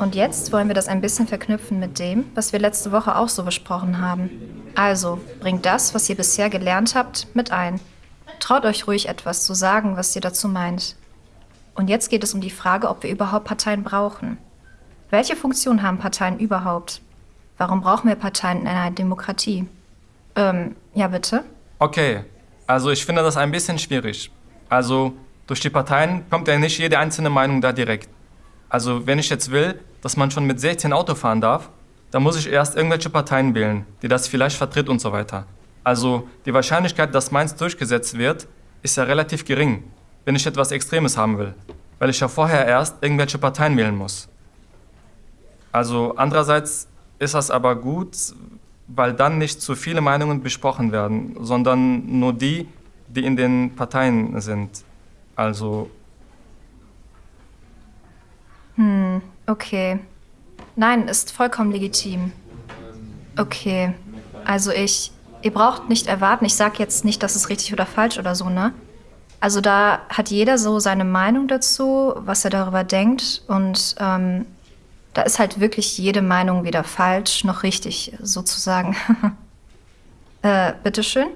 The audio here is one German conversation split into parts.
Und jetzt wollen wir das ein bisschen verknüpfen mit dem, was wir letzte Woche auch so besprochen haben. Also, bringt das, was ihr bisher gelernt habt, mit ein. Traut euch ruhig etwas zu sagen, was ihr dazu meint. Und jetzt geht es um die Frage, ob wir überhaupt Parteien brauchen. Welche Funktion haben Parteien überhaupt? Warum brauchen wir Parteien in einer Demokratie? Ähm, ja bitte? Okay, also ich finde das ein bisschen schwierig. Also durch die Parteien kommt ja nicht jede einzelne Meinung da direkt. Also wenn ich jetzt will, dass man schon mit 16 Auto fahren darf, dann muss ich erst irgendwelche Parteien wählen, die das vielleicht vertritt und so weiter. Also die Wahrscheinlichkeit, dass meins durchgesetzt wird, ist ja relativ gering, wenn ich etwas Extremes haben will, weil ich ja vorher erst irgendwelche Parteien wählen muss. Also andererseits ist das aber gut, weil dann nicht zu viele Meinungen besprochen werden, sondern nur die, die in den Parteien sind. Also okay. Nein, ist vollkommen legitim. Okay, also ich, ihr braucht nicht erwarten, ich sag jetzt nicht, dass es richtig oder falsch oder so, ne? Also da hat jeder so seine Meinung dazu, was er darüber denkt und ähm, da ist halt wirklich jede Meinung weder falsch noch richtig, sozusagen. äh, bitteschön?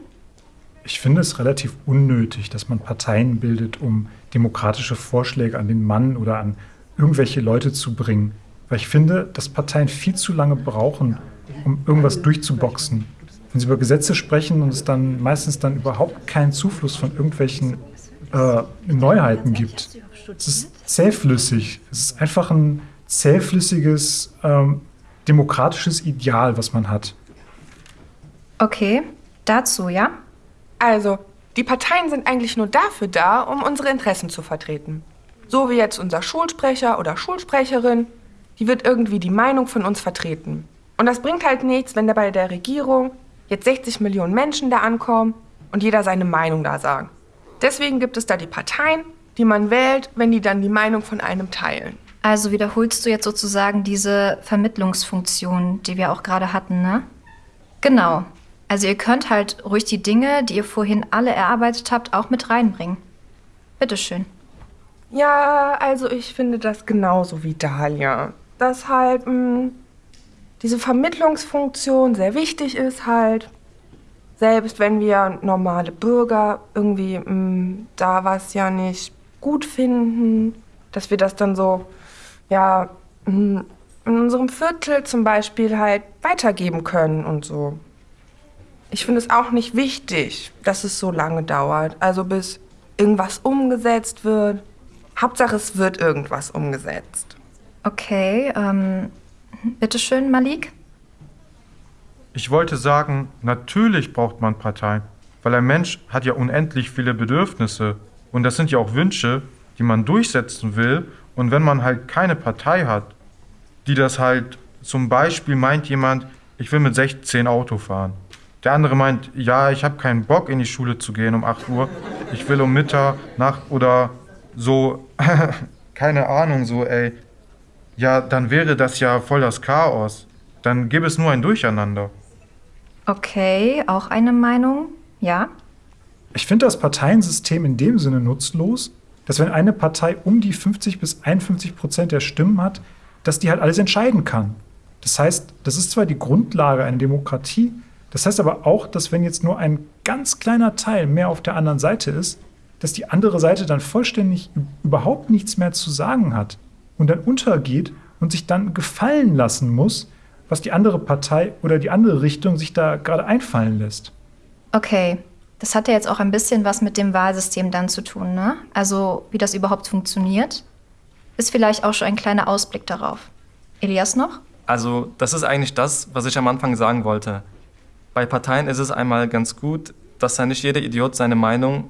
Ich finde es relativ unnötig, dass man Parteien bildet, um demokratische Vorschläge an den Mann oder an irgendwelche Leute zu bringen. Weil ich finde, dass Parteien viel zu lange brauchen, um irgendwas durchzuboxen. Wenn sie über Gesetze sprechen und es dann meistens dann überhaupt keinen Zufluss von irgendwelchen äh, Neuheiten gibt. Es ist zähflüssig. Es ist einfach ein zähflüssiges, ähm, demokratisches Ideal, was man hat. Okay, dazu, ja? Also, die Parteien sind eigentlich nur dafür da, um unsere Interessen zu vertreten. So wie jetzt unser Schulsprecher oder Schulsprecherin, die wird irgendwie die Meinung von uns vertreten. Und das bringt halt nichts, wenn da bei der Regierung jetzt 60 Millionen Menschen da ankommen und jeder seine Meinung da sagt. Deswegen gibt es da die Parteien, die man wählt, wenn die dann die Meinung von einem teilen. Also wiederholst du jetzt sozusagen diese Vermittlungsfunktion, die wir auch gerade hatten, ne? Genau. Also ihr könnt halt ruhig die Dinge, die ihr vorhin alle erarbeitet habt, auch mit reinbringen. Bitteschön. Ja, also ich finde das genauso wie Dahlia. Dass halt mh, hm, diese Vermittlungsfunktion sehr wichtig ist halt. Selbst wenn wir normale Bürger irgendwie mh, hm, da was ja nicht gut finden, dass wir das dann so, ja, mh, hm, in unserem Viertel zum Beispiel halt weitergeben können und so. Ich finde es auch nicht wichtig, dass es so lange dauert. Also bis irgendwas umgesetzt wird. Hauptsache, es wird irgendwas umgesetzt. Okay, ähm, bitteschön, Malik. Ich wollte sagen, natürlich braucht man Parteien, weil ein Mensch hat ja unendlich viele Bedürfnisse und das sind ja auch Wünsche, die man durchsetzen will. Und wenn man halt keine Partei hat, die das halt zum Beispiel meint jemand, ich will mit 16 Auto fahren. Der andere meint, ja, ich habe keinen Bock in die Schule zu gehen um 8 Uhr. Ich will um Mittag, Nacht oder so, keine Ahnung, so, ey, ja, dann wäre das ja voll das Chaos. Dann gäbe es nur ein Durcheinander. Okay, auch eine Meinung, ja? Ich finde das Parteiensystem in dem Sinne nutzlos, dass wenn eine Partei um die 50 bis 51 Prozent der Stimmen hat, dass die halt alles entscheiden kann. Das heißt, das ist zwar die Grundlage einer Demokratie, das heißt aber auch, dass wenn jetzt nur ein ganz kleiner Teil mehr auf der anderen Seite ist, dass die andere Seite dann vollständig überhaupt nichts mehr zu sagen hat und dann untergeht und sich dann gefallen lassen muss, was die andere Partei oder die andere Richtung sich da gerade einfallen lässt. Okay, das hat ja jetzt auch ein bisschen was mit dem Wahlsystem dann zu tun, ne? Also wie das überhaupt funktioniert, ist vielleicht auch schon ein kleiner Ausblick darauf. Elias noch? Also das ist eigentlich das, was ich am Anfang sagen wollte. Bei Parteien ist es einmal ganz gut, dass da nicht jeder Idiot seine Meinung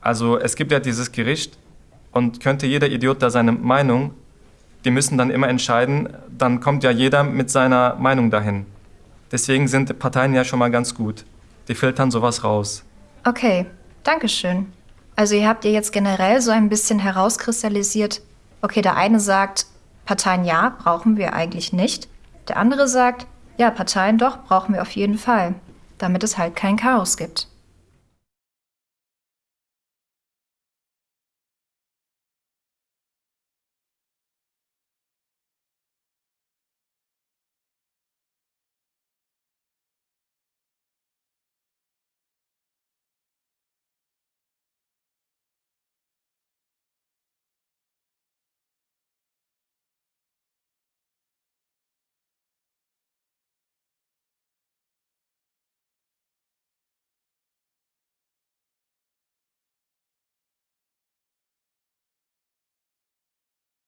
also es gibt ja dieses Gericht und könnte jeder Idiot da seine Meinung, die müssen dann immer entscheiden, dann kommt ja jeder mit seiner Meinung dahin. Deswegen sind Parteien ja schon mal ganz gut. Die filtern sowas raus. Okay, danke schön. Also ihr habt ihr jetzt generell so ein bisschen herauskristallisiert, okay, der eine sagt, Parteien ja, brauchen wir eigentlich nicht. Der andere sagt, ja, Parteien doch, brauchen wir auf jeden Fall, damit es halt kein Chaos gibt.